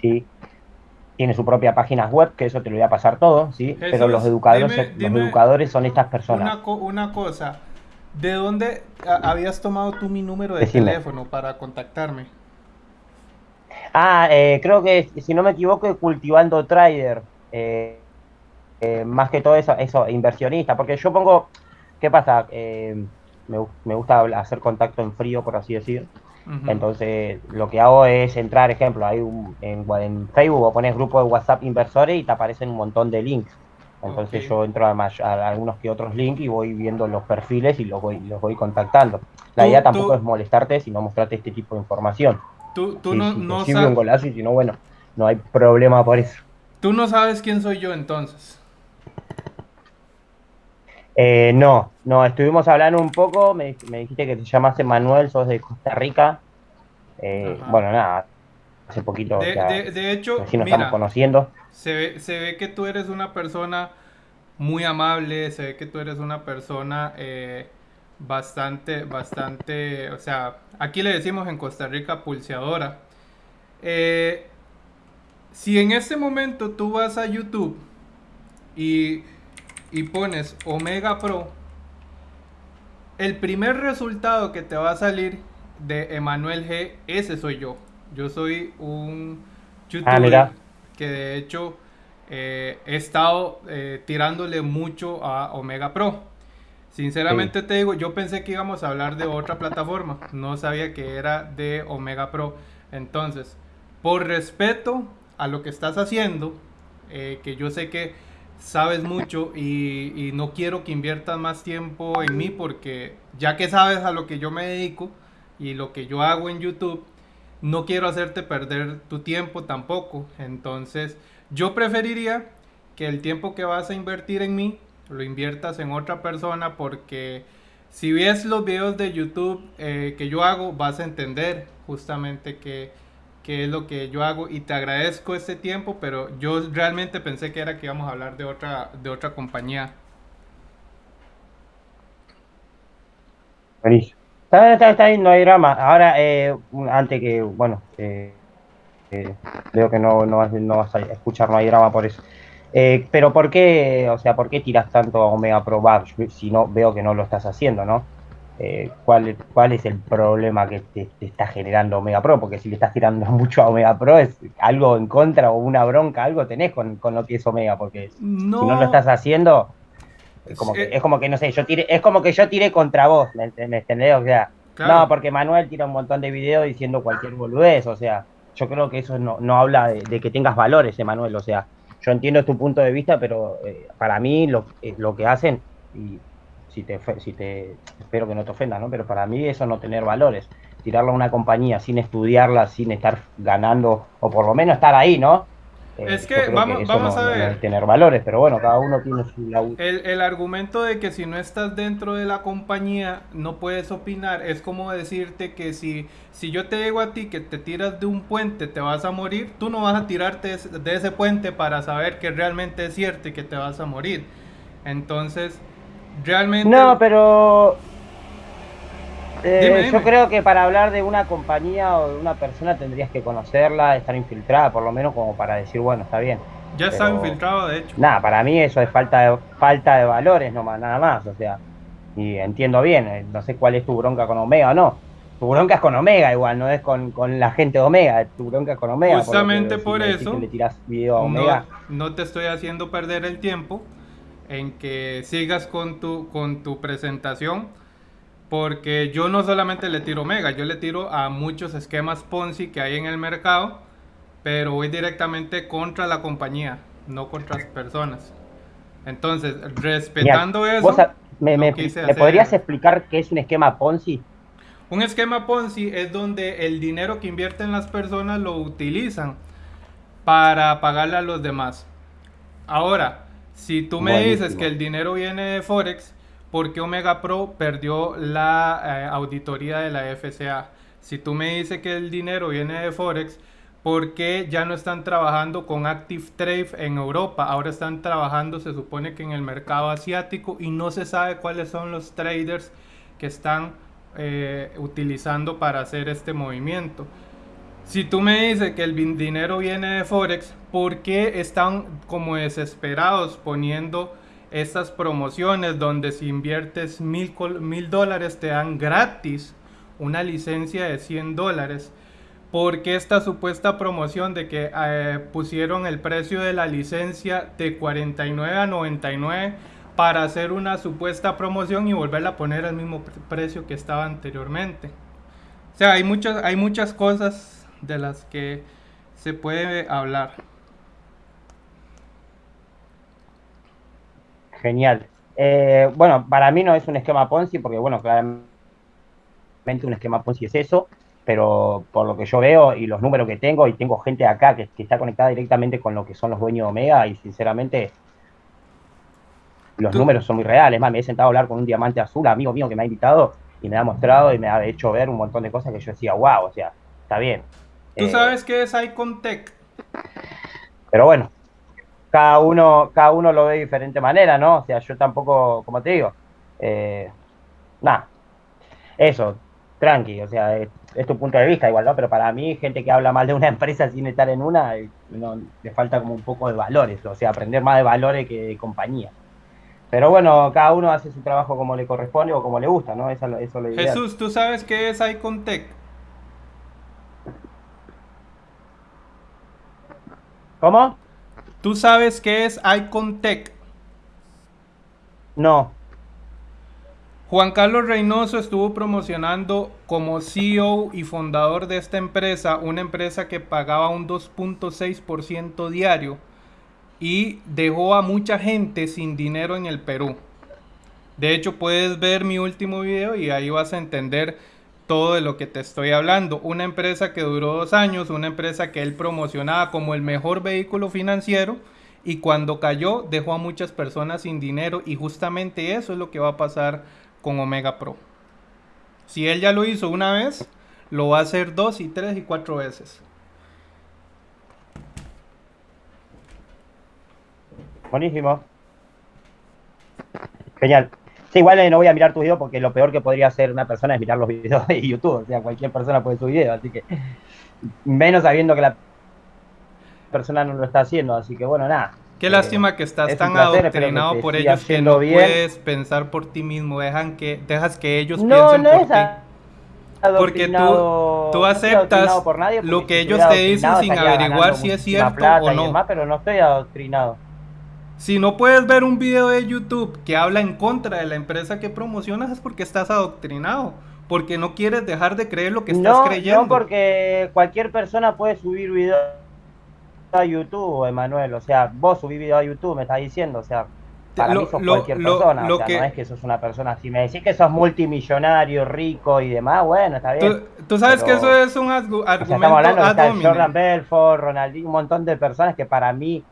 ¿sí? Tiene su propia página web, que eso te lo voy a pasar todo, ¿sí? Pero los educadores, los educadores son estas personas. Una, una cosa, ¿de dónde habías tomado tú mi número de teléfono para contactarme? Ah, eh, creo que, si no me equivoco, Cultivando Trader. Eh, eh, más que todo eso, eso, inversionista. Porque yo pongo, ¿qué pasa? Me, me, gusta hacer contacto en frío, por así decir. Entonces, lo que hago es entrar, ejemplo, hay un, en, en, Facebook o pones grupo de WhatsApp inversores y te aparecen un montón de links. Entonces yo entro a, a, algunos que otros links y voy viendo los perfiles y los voy, los voy contactando. La idea tampoco es molestarte, sino mostrarte este tipo de información. Tú, tú no, si no sabes. un golazo y si no, bueno, no hay problema por eso. Tú no sabes quién soy yo entonces. Eh, no, no, estuvimos hablando un poco, me, dijiste que te llamaste Manuel, sos de Costa Rica. Eh, bueno, nada, hace poquito. De, hecho, nos estamos conociendo. Se ve, se ve que tú eres una persona muy amable, se ve que tú eres una persona eh, bastante, bastante, o sea, aquí le decimos en Costa Rica pulseadora. si en este momento tú vas a YouTube y y pones Omega Pro, el primer resultado que te va a salir de Emanuel G, ese soy yo. Yo soy un youtuber ah, que de hecho eh, he estado eh, tirándole mucho a Omega Pro. Sinceramente te digo, yo pensé que íbamos a hablar de otra plataforma, no sabía que era de Omega Pro. Entonces, por respeto a lo que estás haciendo, eh, que yo sé que sabes mucho y, no quiero que inviertas más tiempo en mí porque ya que sabes a lo que yo me dedico y lo que yo hago en YouTube, no quiero hacerte perder tu tiempo tampoco. Entonces, yo preferiría que el tiempo que vas a invertir en mí lo inviertas en otra persona porque si ves los videos de YouTube eh, que yo hago, vas a entender justamente que que es lo que yo hago y te agradezco este tiempo, pero yo realmente pensé que era que íbamos a hablar de otra, de otra compañía. Está, está, está no hay drama. Ahora, eh, antes que, bueno, eh, eh, veo que no, no, vas, a escuchar, no hay drama por eso. pero ¿por qué, o sea, por qué tiras tanto a Omega Pro si no veo que no lo estás haciendo, no? Eh, cuál, cuál es el problema que te, está generando Omega Pro, porque si le estás tirando mucho a Omega Pro es algo en contra o una bronca, algo tenés con, lo que es Omega, porque si no lo estás haciendo, es como, que, es como que, no sé, yo tiré, es como que yo tiré contra vos, ¿me, entendés? O sea, no, porque Manuel tira un montón de videos diciendo cualquier boludez, o sea, yo creo que eso no, habla de, que tengas valores, Emanuel, o sea, yo entiendo tu punto de vista, pero eh, para mí lo, eh, lo que hacen, y si te, si te, espero que no te ofenda, ¿no? Pero para mí eso no tener valores. Tirarlo a una compañía sin estudiarla, sin estar ganando, o por lo menos estar ahí, ¿no? Eh, es que vamos, vamos a ver. tener valores, pero bueno, cada uno tiene su el, el argumento de que si no estás dentro de la compañía no puedes opinar es como decirte que si, si yo te digo a ti que te tiras de un puente te vas a morir, tú no vas a tirarte de ese puente para saber que realmente es cierto y que te vas a morir. Entonces, Realmente. No, pero. Eh, yo creo que para hablar de una compañía o de una persona tendrías que conocerla, estar infiltrada, por lo menos como para decir, bueno, está bien. Ya está infiltrado, de hecho. Nada, para mí eso es falta de, falta de valores, nomás, nada más. O sea, y entiendo bien, eh, no sé cuál es tu bronca con Omega o no. Tu bronca es con Omega igual, no es con, la gente de Omega, tu bronca es con Omega. Justamente por, eso. Le tiras video a Omega. no te estoy haciendo perder el tiempo en que sigas con tu, con tu presentación, porque yo no solamente le tiro Mega, yo le tiro a muchos esquemas Ponzi que hay en el mercado, pero voy directamente contra la compañía, no contra las personas. Entonces, respetando eso, me, podrías explicar qué es un esquema Ponzi? Un esquema Ponzi es donde el dinero que invierten las personas lo utilizan para pagarle a los demás. Ahora, si tú me dices que el dinero viene de Forex, ¿por qué Omega Pro perdió la eh, auditoría de la FCA? Si tú me dices que el dinero viene de Forex, ¿por qué ya no están trabajando con Active Trade en Europa? Ahora están trabajando, se supone que en el mercado asiático y no se sabe cuáles son los traders que están eh, utilizando para hacer este movimiento. Si tú me dices que el dinero viene de Forex, ¿por qué están como desesperados poniendo estas promociones donde si inviertes mil, mil dólares te dan gratis una licencia de 100 dólares? ¿Por qué esta supuesta promoción de que eh, pusieron el precio de la licencia de 49 a 99 para hacer una supuesta promoción y volverla a poner al mismo precio que estaba anteriormente? O sea, hay hay muchas cosas de las que se puede hablar. Genial. Eh, bueno, para mí no es un esquema Ponzi, porque bueno, claramente un esquema Ponzi es eso, pero por lo que yo veo y los números que tengo, y tengo gente acá que, está conectada directamente con lo que son los dueños de Omega, y sinceramente los números son muy reales. Más, me he sentado a hablar con un diamante azul, amigo mío que me ha invitado, y me ha mostrado y me ha hecho ver un montón de cosas que yo decía, wow, o sea, está bien. ¿Tú eh, sabes qué es Icontech? Pero bueno, cada uno, cada uno lo ve de diferente manera, ¿no? O sea, yo tampoco, como te digo, eh, nada, eso, tranqui, o sea, es, tu punto de vista igual, ¿no? Pero para mí, gente que habla mal de una empresa sin estar en una, eh, no, le falta como un poco de valores, o sea, aprender más de valores que de compañía. Pero bueno, cada uno hace su trabajo como le corresponde o como le gusta, ¿no? Eso, eso lo Jesús, ¿tú sabes qué es Icontech? ¿Cómo? ¿Tú sabes qué es Icontech? No. Juan Carlos Reynoso estuvo promocionando como CEO y fundador de esta empresa, una empresa que pagaba un 2.6% diario y dejó a mucha gente sin dinero en el Perú. De hecho, puedes ver mi último video y ahí vas a entender todo de lo que te estoy hablando. Una empresa que duró dos años, una empresa que él promocionaba como el mejor vehículo financiero y cuando cayó dejó a muchas personas sin dinero y justamente eso es lo que va a pasar con Omega Pro. Si él ya lo hizo una vez, lo va a hacer dos y tres y cuatro veces. Buenísimo. Genial. Sí, igual eh, no voy a mirar tu video porque lo peor que podría hacer una persona es mirar los videos de YouTube. O sea, cualquier persona puede subir video, así que menos sabiendo que la persona no lo está haciendo. Así que bueno, nada. Qué lástima que estás tan adoctrinado por ellos que no puedes pensar por ti mismo. Dejan que, dejas que ellos piensen por ti. Porque tú, tú aceptas lo que ellos te dicen sin averiguar si es cierto o no. pero no estoy adoctrinado. Si no puedes ver un video de YouTube que habla en contra de la empresa que promocionas es porque estás adoctrinado, porque no quieres dejar de creer lo que estás creyendo. No, porque cualquier persona puede subir video a YouTube, Emanuel. O sea, vos subís video a YouTube, me estás diciendo, o sea, para mí sos cualquier persona. o sea, no es que sos una persona. Si me decís que sos multimillonario, rico y demás, bueno, está bien. Tú, sabes que eso es un argumento. O estamos hablando de Jordan Belfort, Ronaldinho, un montón de personas que para mí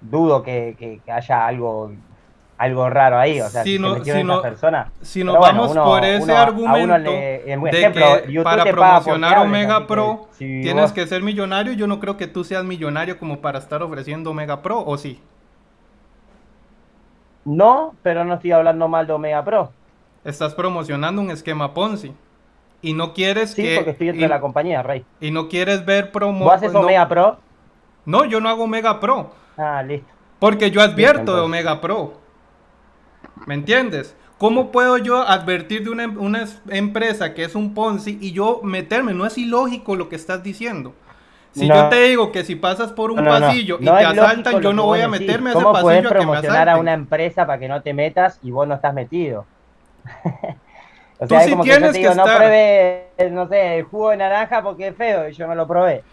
dudo que, haya algo algo raro ahí, o sea, si, no, si, no, si nos vamos por ese argumento de que para promocionar Omega Pro tienes que ser millonario, yo no creo que tú seas millonario como para estar ofreciendo Omega Pro, ¿o sí? No, pero no estoy hablando mal de Omega Pro. Estás promocionando un esquema Ponzi. Y no quieres sí, que... porque estoy dentro de la compañía, Rey. Y no quieres ver promo... ¿Vos haces Omega Pro? No, yo no hago Omega Pro. Ah, listo. Porque yo advierto de Omega Pro. ¿Me entiendes? ¿Cómo puedo yo advertir de una, empresa que es un Ponzi y yo meterme? No es ilógico lo que estás diciendo. Si yo te digo que si pasas por un pasillo y te asaltan, yo no voy a meterme a ese pasillo a que promocionar a una empresa para que no te metas y vos no estás metido? o sea, Tú sí tienes que, no pruebe, no sé, el jugo de naranja porque es feo y yo me lo probé.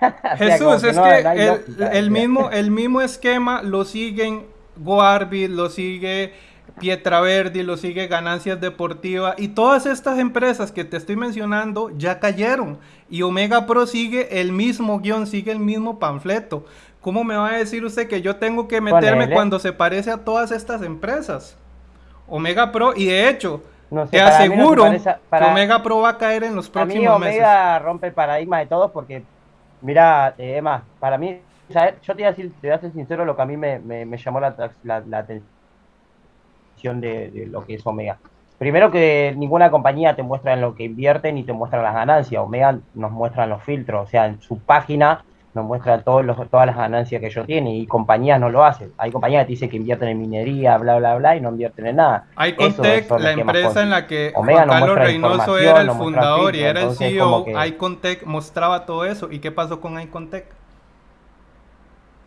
Jesús, es que el, mismo, el mismo esquema lo siguen Goarbit, lo sigue Pietraverdi, lo sigue Ganancias Deportivas y todas estas empresas que te estoy mencionando ya cayeron. Y Omega Pro sigue el mismo guion, sigue el mismo panfleto. ¿Cómo me va a decir usted que yo tengo que meterme cuando se parece a todas estas empresas? Omega Pro, y de hecho, te aseguro que Omega Pro va a caer en los próximos meses. Omega rompe el paradigma de todos porque Mira, eh, Emma, para mí, yo te voy, a decir, te voy a ser sincero, lo que a mí me, llamó la, atención de, lo que es Omega. primero que ninguna compañía te muestra en lo que invierte ni te muestra las ganancias. Omega nos muestra los filtros, o sea, en su página nos muestra todos los, todas las ganancias que ellos tienen y compañías no lo hacen. Hay compañías que te dicen que invierten en minería, bla, bla, bla, y no invierten en nada. Icontech, la empresa en la que Juan Carlos Reynoso era el fundador y era el CEO, Icontech mostraba todo eso. ¿Y qué pasó con Icontech?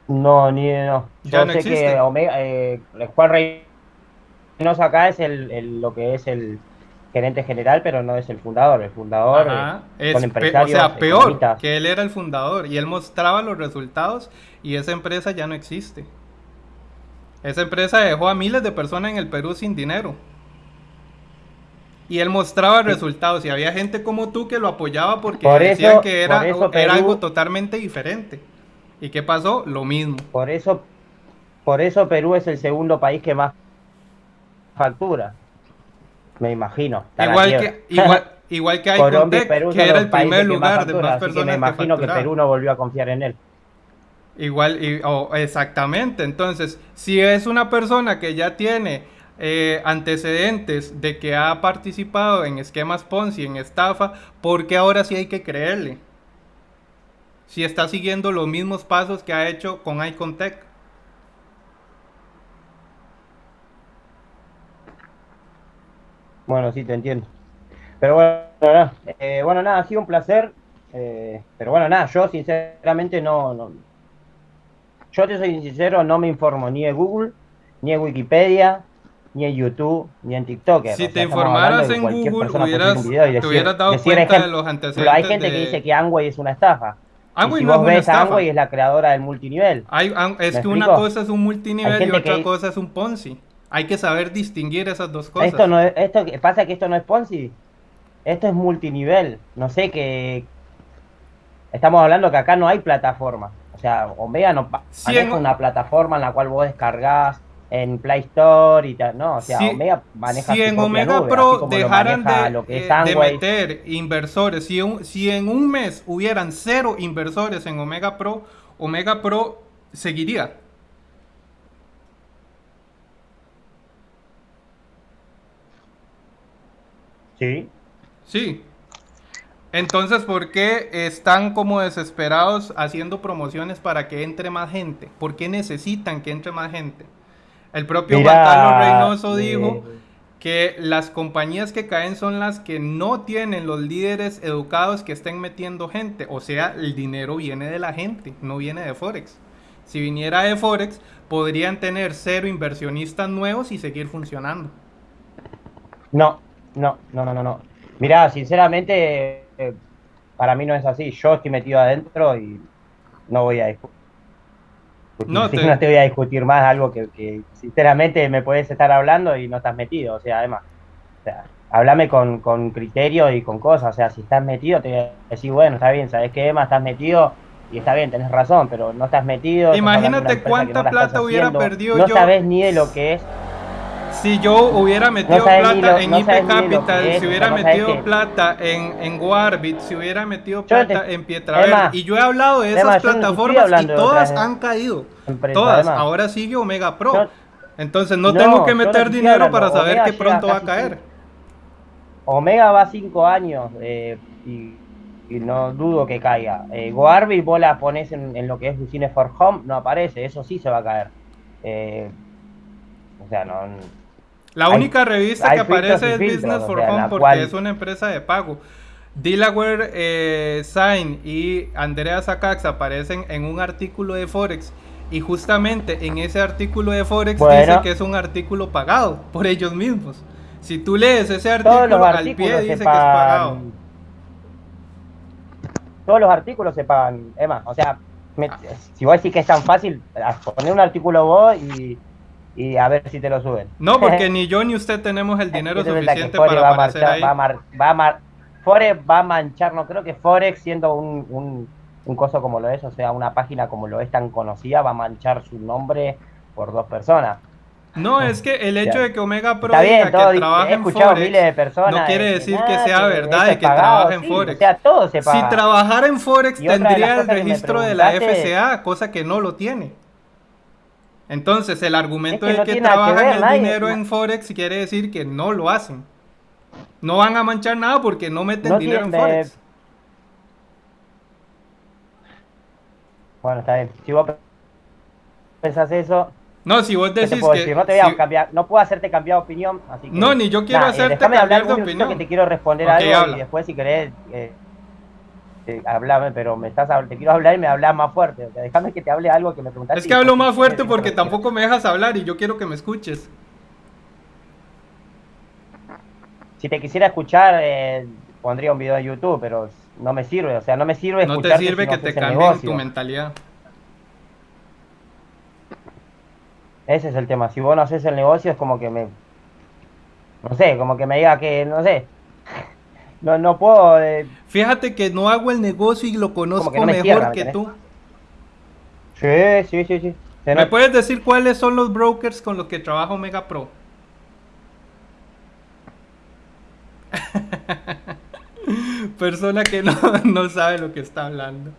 No, ni no. Yo sé que Omega, eh, Juan Reynoso acá es el, lo que es el gerente general, pero no es el fundador. El fundador es o sea, peor que él era el fundador y él mostraba los resultados y esa empresa ya no existe. Esa empresa dejó a miles de personas en el Perú sin dinero. Y él mostraba resultados y había gente como tú que lo apoyaba porque decían que era, era algo totalmente diferente. ¿Y qué pasó? Lo mismo. Por eso, por eso Perú es el segundo país que más factura me imagino. Igual que, igual, que hay Colombia Perú que era el primer lugar de más personas me imagino que, Perú no volvió a confiar en él. Igual, y, exactamente. Entonces, si es una persona que ya tiene eh, antecedentes de que ha participado en esquemas Ponzi, en estafa, ¿por qué ahora sí hay que creerle? Si está siguiendo los mismos pasos que ha hecho con Icontech. Bueno, sí, te entiendo. Pero bueno, nada, eh, bueno, nada ha sido un placer. Eh, pero bueno, nada, yo sinceramente no, no. Yo te soy sincero, no me informo ni de Google, ni de Wikipedia, ni en YouTube, ni en TikTok. Si te informaras en Google, hubieras, te hubieras dado cuenta de los antecedentes. Pero hay gente que dice que Amway es una estafa. Amway si no vos ves, Amway es la creadora del multinivel. Hay, es que una cosa es un multinivel y otra cosa es un Ponzi. Hay que saber distinguir esas dos cosas. Esto no esto pasa que esto no es Ponzi. Esto es multinivel. No sé qué. Estamos hablando que acá no hay plataforma. O sea, Omega no maneja una plataforma en la cual vos descargás en Play Store y tal. No, o sea, Omega maneja Si en Omega Pro dejaran de, eh, de, meter inversores, si, si en un mes hubieran cero inversores en Omega Pro, Omega Pro seguiría. Sí. Sí. Entonces, ¿por qué están como desesperados haciendo promociones para que entre más gente? ¿Por qué necesitan que entre más gente? El propio Juan Carlos Reynoso eh, dijo que las compañías que caen son las que no tienen los líderes educados que estén metiendo gente. O sea, el dinero viene de la gente, no viene de Forex. Si viniera de Forex, podrían tener cero inversionistas nuevos y seguir funcionando. No, no, no, no, no, no. Mirá, sinceramente, eh, para mí no es así. Yo estoy metido adentro y no voy a discutir. No te... voy a discutir más algo que, sinceramente me puedes estar hablando y no estás metido. O sea, además, o sea, háblame con, con criterio y con cosas. O sea, si estás metido, te voy a decir, bueno, está bien, ¿sabes qué, Emma? Estás metido y está bien, tenés razón, pero no estás metido. Imagínate cuánta plata hubiera perdido yo. No sabes ni de lo que es si yo hubiera metido plata en IP Capital, si hubiera metido plata en, en Warbit, si hubiera metido plata en Pietravel, y yo he hablado de esas plataformas y todas han caído. todas. Ahora sigue Omega Pro. Entonces no, tengo que meter dinero para saber que pronto va a caer. Omega va cinco años eh, y, no dudo que caiga. Eh, Warbit vos la pones en, lo que es Business for Home, no aparece, eso sí se va a caer. Eh, o sea, no la única revista que aparece es Business for Home porque es una empresa de pago. Delaware eh, Sign y Andrea Sakax aparecen en un artículo de Forex y justamente en ese artículo de Forex dice que es un artículo pagado por ellos mismos. Si tú lees ese artículo al pie dice que es pagado. Todos los artículos se pagan, Emma. O sea, si vos decís que es tan fácil, poner un artículo vos y y a ver si te lo suben. No, porque ni yo ni usted tenemos el dinero suficiente para aparecer ahí. Va a, va Forex va a manchar, no creo que Forex siendo un, un, un coso como lo es, o sea, una página como lo es tan conocida, va a manchar su nombre por dos personas. No, es que el hecho de que Omega Pro diga que trabaja en Forex de personas no quiere decir que sea verdad y que trabaja en Forex. O sea, todo se paga. Si trabajara en Forex tendría el registro de la FCA, cosa que no lo tiene. Entonces, el argumento de que trabajan el dinero en Forex quiere decir que no lo hacen. No van a manchar nada porque no meten No dinero en Forex. Bueno, está bien. Si vos pensás eso, No, si vos ¿qué te decís puedo que... decir? No te voy a si- cambiar, no puedo hacerte cambiar de opinión, así que... No, ni yo quiero Nah, eh, hacerte cambiar de opinión. que te quiero responder algo habla. y después si querés... Eh, eh, hablame, pero me estás te quiero hablar y me hablas más fuerte. O sea, déjame que te hable algo que me preguntaste. Es que hablo más fuerte porque tampoco me dejas hablar y yo quiero que me escuches. Si te quisiera escuchar, eh, pondría un video en YouTube, pero no me sirve. O sea, no me sirve No te sirve si no que te negocio. tu mentalidad. Ese es el tema. Si vos no haces el negocio, es como que me. No sé, como que me diga que, no sé. No, no puedo. eh, Fíjate que no hago el negocio y lo conozco que no me mejor cierra, ¿me que tú. Sí, sí, sí, sí. ¿Me puedes decir cuáles son los brokers con los que trabaja Omega Pro? Persona que no, no sabe lo que está hablando.